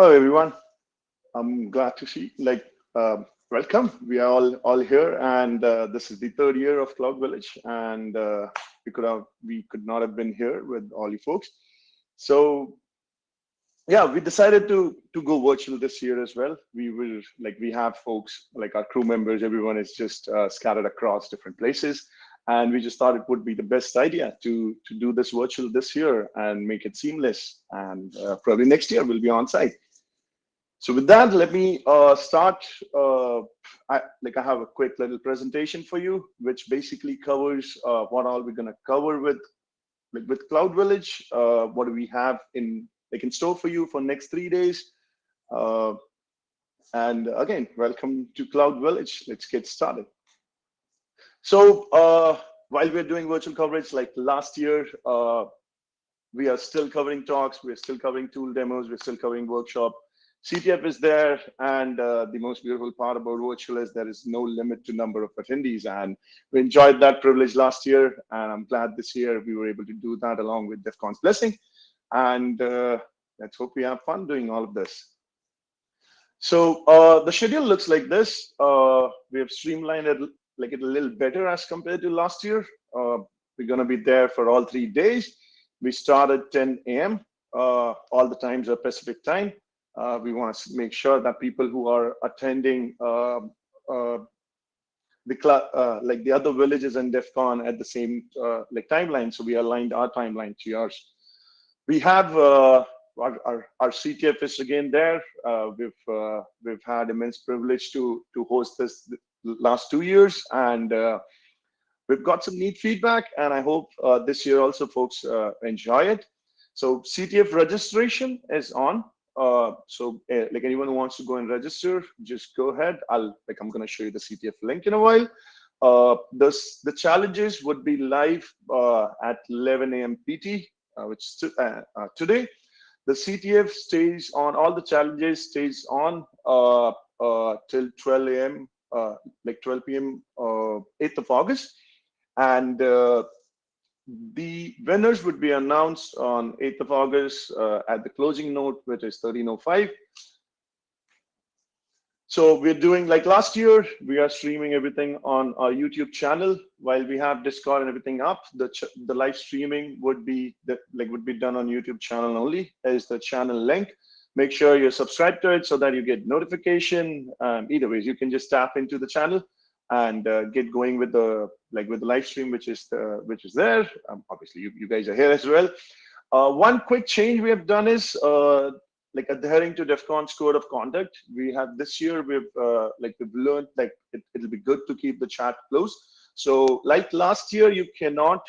Hello, everyone. I'm glad to see, like, um, welcome. We are all all here, and uh, this is the third year of Cloud Village, and uh, we could have we could not have been here with all you folks. So, yeah, we decided to to go virtual this year as well. We will like we have folks like our crew members. Everyone is just uh, scattered across different places, and we just thought it would be the best idea to to do this virtual this year and make it seamless. And uh, probably next year we'll be on site. So with that, let me uh, start. Uh, I, like I have a quick little presentation for you, which basically covers uh, what all we're gonna cover with like with Cloud Village. Uh, what do we have in like in store for you for next three days? Uh, and again, welcome to Cloud Village. Let's get started. So uh, while we're doing virtual coverage, like last year, we are still covering talks, we're still covering tool demos, we're still covering workshop CTF is there, and uh, the most beautiful part about virtual is there is no limit to number of attendees, and we enjoyed that privilege last year, and I'm glad this year we were able to do that along with DEF CON's blessing, and uh, let's hope we have fun doing all of this. So uh, the schedule looks like this. Uh, we have streamlined it like it a little better as compared to last year. Uh, we're going to be there for all three days. We start at 10 a.m. Uh, all the times are Pacific time. Uh, we want to make sure that people who are attending um, uh, the uh, like the other villages in DEF CON at the same uh, like timeline. So we aligned our timeline to yours. We have uh, our, our, our, CTF is again there. Uh, we've we've had immense privilege to to host this last two years, and we've got some neat feedback. And I hope this year also folks enjoy it. So CTF registration is on. Uh, so uh, like anyone who wants to go and register, just go ahead. I'll like I'm gonna show you the CTF link in a while. Uh, this the challenges would be live uh, at 11 a.m. PT, uh, which uh, uh, today. The CTF stays on all the challenges stays on till 12 a.m. like 12 p.m. 8th of August, and the winners would be announced on 8th of August uh, at the closing note, which is 1305. So we're doing like last year, we are streaming everything on our YouTube channel. While we have Discord and everything up, the the live streaming would be the, like would be done on YouTube channel only as the channel link. Make sure you're subscribed to it so that you get notification. Um, either ways, you can just tap into the channel and uh, get going with the like with the live stream which is the, which is there. Um, obviously you, you guys are here as well. Uh, one quick change we have done is uh, like adhering to DEF CON's code of conduct. We have this year we've uh, like we've learned like it, it'll be good to keep the chat closed so like last year you cannot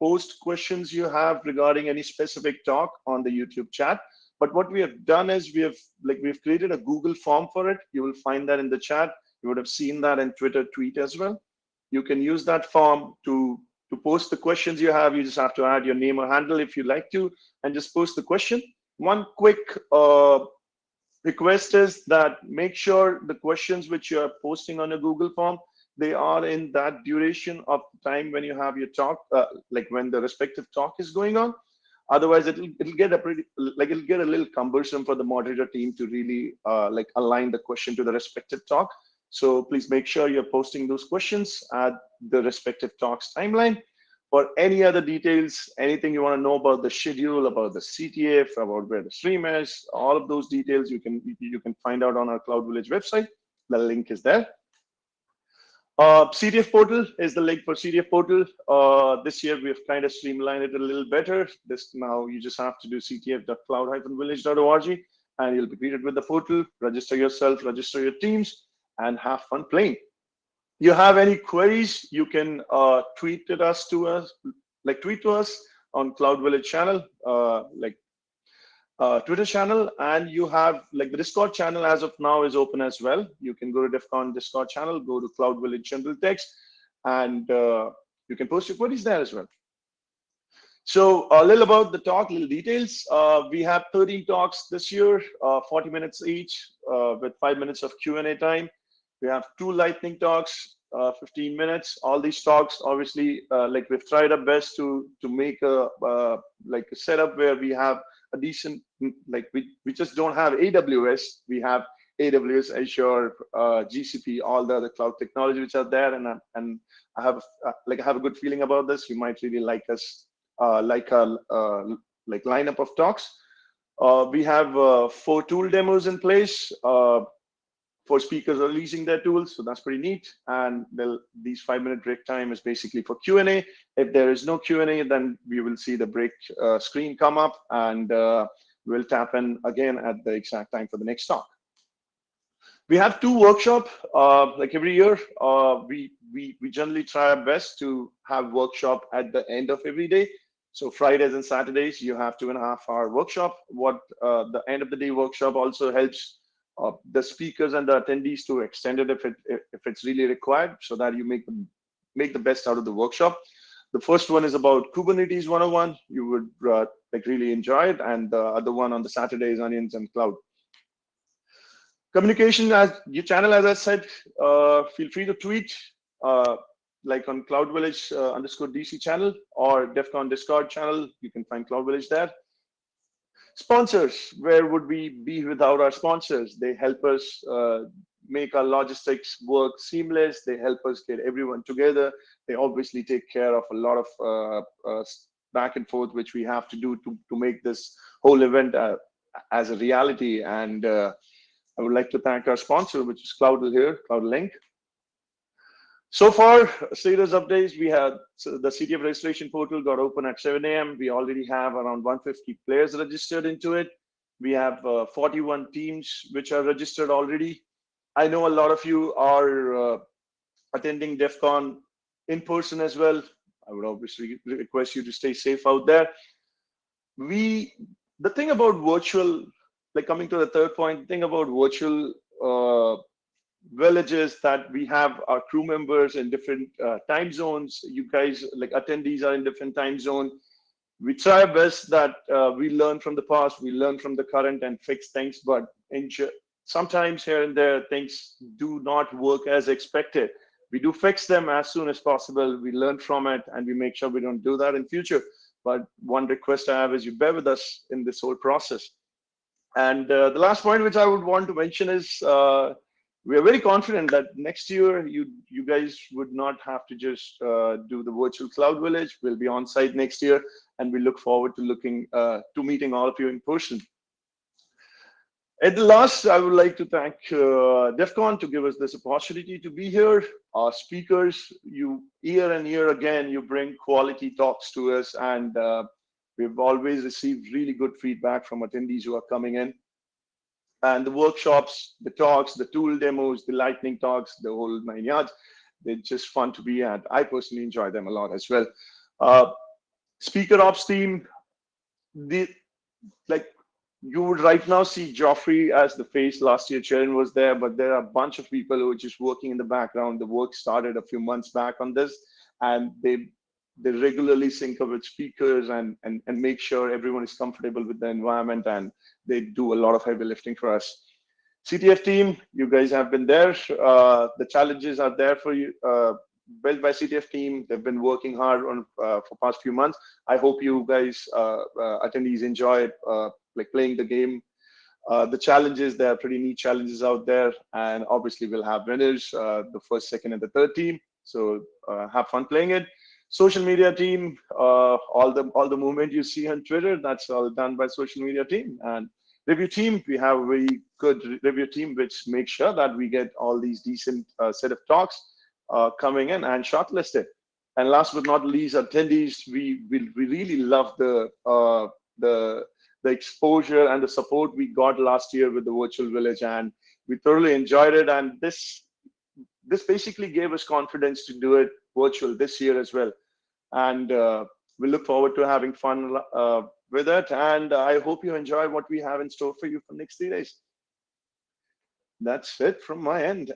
post questions you have regarding any specific talk on the youtube chat. But what we have done is we have like we've created a google form for it. You will find that in the chat you would have seen that in Twitter tweet as well. You can use that form to, to post the questions you have. You just have to add your name or handle if you like to, and just post the question. One quick uh, request is that make sure the questions which you are posting on a Google form, they are in that duration of time when you have your talk, uh, like when the respective talk is going on. Otherwise, it'll it'll get a pretty like it'll get a little cumbersome for the moderator team to really uh, like align the question to the respective talk. So please make sure you're posting those questions at the respective talks timeline. For any other details, anything you want to know about the schedule, about the CTF, about where the stream is, all of those details you can you can find out on our Cloud Village website. The link is there. Uh, CTF portal is the link for CTF portal. Uh, this year we've kind of streamlined it a little better. This now you just have to do ctf.cloud-village.org and you'll be greeted with the portal. Register yourself, register your teams, and have fun playing. You have any queries, you can uh, tweet it us to us, like tweet to us on Cloud Village channel, uh, like uh, Twitter channel, and you have like the Discord channel as of now is open as well. You can go to DEF CON Discord channel, go to Cloud Village General Text, and uh, you can post your queries there as well. So a little about the talk, little details. Uh, we have 13 talks this year, uh, 40 minutes each, uh, with five minutes of Q&A time. We have two lightning talks, uh, 15 minutes. All these talks, obviously, uh, like we've tried our best to to make a uh, like a setup where we have a decent, like we, we just don't have AWS, we have AWS, Azure, uh, GCP, all the other cloud technology which are there, and and I have uh, like I have a good feeling about this. You might really like us, uh, like uh, like lineup of talks. We have four tool demos in place. For speakers are releasing their tools, so that's pretty neat. And these five-minute break time is basically for Q&A. If there is no Q&A, then we will see the break screen come up, and we'll tap in again at the exact time for the next talk we have two workshop uh, like every year uh, we we we generally try our best to have workshop at the end of every day so fridays and saturdays you have two and a half hour workshop what uh, the end of the day workshop also helps uh, the speakers and the attendees to extend it if it if it's really required so that you make them make the best out of the workshop. The first one is about kubernetes 101 you would uh, like really enjoy it and the other one on the saturdays onions and cloud. Communication as your channel as i said uh, feel free to tweet uh, like on cloud village uh, underscore dc channel or def con discord channel. You can find cloud village there sponsors where would we be without our sponsors? They help us uh, make our logistics work seamless. They help us get everyone together. They obviously take care of a lot of uh, uh, back and forth which we have to do to, to make this whole event as a reality. And I would like to thank our sponsor, which is Cloudl here, CloudLink. So far, status updates, we had so the CTF registration portal got open at 7 a.m. We already have around 150 players registered into it. We have uh, 41 teams which are registered already. I know a lot of you are uh, attending DEF CON in person as well. I would obviously request you to stay safe out there. We, the thing about virtual like coming to the third point, the thing about virtual uh, villages that we have our crew members in different uh, time zones. You guys, like attendees, are in different time zone. We try our best that uh, we learn from the past, we learn from the current, and fix things. But sometimes here and there, things do not work as expected. We do fix them as soon as possible. We learn from it, and we make sure we don't do that in future. But one request I have is you bear with us in this whole process. And uh, the last point which I would want to mention is uh, we are very confident that next year you you guys would not have to just uh, do the virtual cloud village. We'll be on site next year, and we look forward to looking uh, to meeting all of you in person. At the last, I would like to thank uh, to give us this opportunity to be here. Our speakers, you year and year again, you bring quality talks to us, and uh, We've always received really good feedback from attendees who are coming in. And the workshops, the talks, the tool demos, the lightning talks, the whole nine yards, they're just fun to be at. I personally enjoy them a lot as well. Uh, speaker ops team, the like you would right now see Joffrey as the face. Last year, Sharon was there, but there are a bunch of people who are just working in the background. The work started a few months back on this, and they they regularly sync up with speakers and, and, and make sure everyone is comfortable with the environment and they do a lot of heavy lifting for us. CTF team, you guys have been there. Uh, the challenges are there for you, uh, built by CTF team. They've been working hard on uh, for past few months. I hope you guys, uh, uh, attendees enjoy uh, like playing the game. the challenges, there are pretty neat challenges out there. And obviously we'll have winners, the first, second, and the third team. So have fun playing it social media team, uh, all the all the movement you see on Twitter, that's all done by social media team. And review team, we have a very good review team which makes sure that we get all these decent uh, set of talks uh, coming in and shortlisted. And last but not least, attendees, we we, we really love the uh, the the exposure and the support we got last year with the virtual village, and we thoroughly enjoyed it. And this this basically gave us confidence to do it virtual this year as well and uh, we look forward to having fun uh, with it. And I hope you enjoy what we have in store for you for the next three days. That's it from my end.